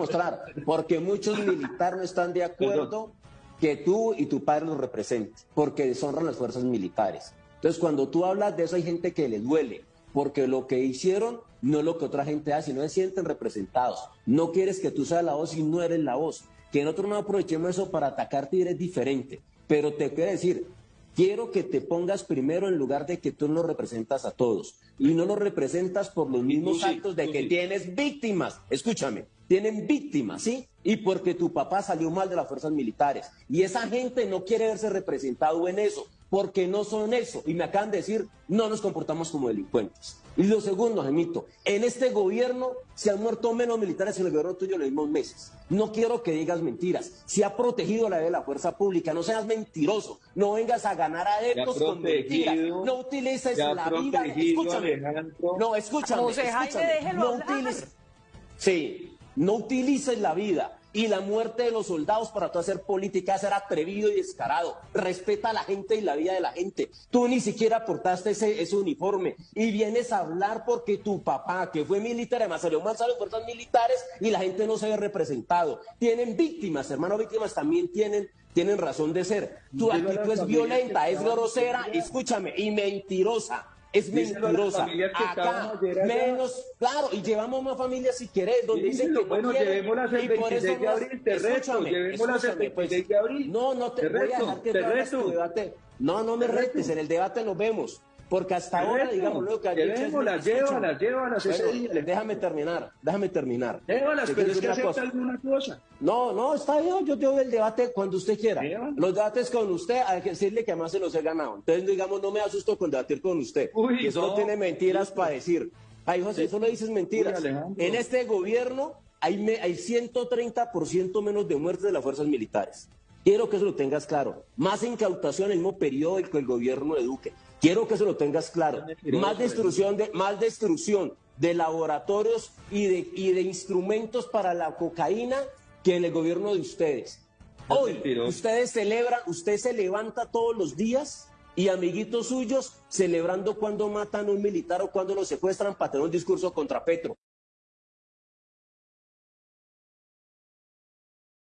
mostrar, porque muchos militares no están de acuerdo que tú y tu padre los representen, porque deshonran las fuerzas militares. Entonces, cuando tú hablas de eso, hay gente que le duele, porque lo que hicieron no es lo que otra gente hace, no se sienten representados. No quieres que tú seas la voz y no eres la voz. Que nosotros no aprovechemos eso para atacarte y eres diferente. Pero te quiero decir, quiero que te pongas primero en lugar de que tú no representas a todos. Y no los representas por los mismos actos de que tienes víctimas. Escúchame, tienen víctimas, ¿sí? Y porque tu papá salió mal de las fuerzas militares. Y esa gente no quiere verse representado en eso porque no son eso. Y me acaban de decir, no nos comportamos como delincuentes. Y lo segundo, Gemito, en este gobierno se han muerto menos militares en el gobierno tuyo en los mismos meses. No quiero que digas mentiras. Se ha protegido la de la fuerza pública. No seas mentiroso. No vengas a ganar adeptos con mentiras. No utilices la vida. Escúchame. No, escúchame. escúchame. No utilices. Sí, no utilices la vida y la muerte de los soldados para tú hacer política, ser atrevido y descarado. Respeta a la gente y la vida de la gente. Tú ni siquiera aportaste ese, ese uniforme y vienes a hablar porque tu papá, que fue militar, además salió mal de fuerzas militares y la gente no se ve representado. Tienen víctimas, hermano, víctimas también tienen tienen razón de ser. Tu actitud es violenta, es grosera, escúchame, y mentirosa es mentirosa. Acá, menos, claro, y llevamos más familias si querés, donde dicen que bueno, llevémoslas el 26 de abril, te reto, llevémoslas el 26 de abril. No, no te, voy a dejar que te debate. No, no me retes, en el debate nos vemos. Porque hasta ahora, digamos, lo que ha dicho Llévalas, llévalas. Déjame terminar, déjame terminar. Llévalas, pero es que acepta alguna cosa. No, no, está bien, yo te doy el debate cuando usted quiera. Los debates con usted, hay que decirle que además se los he ganado. Entonces, digamos, no me asusto con debatir con usted. Uy, que solo tiene mentiras para decir. Ay, José, solo dices mentiras. en este gobierno hay, hay 130% menos de muertes de las fuerzas militares. Quiero que eso lo tengas claro. Más incautación en el mismo periodo que el gobierno de Duque. Quiero que eso lo tengas claro. Más destrucción de, más destrucción de laboratorios y de, y de instrumentos para la cocaína que en el gobierno de ustedes. Hoy ustedes celebran, usted se levanta todos los días y amiguitos suyos celebrando cuando matan a un militar o cuando lo secuestran para tener un discurso contra Petro.